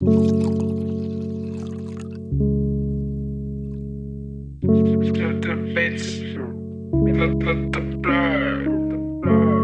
The bits, the, the, the blur.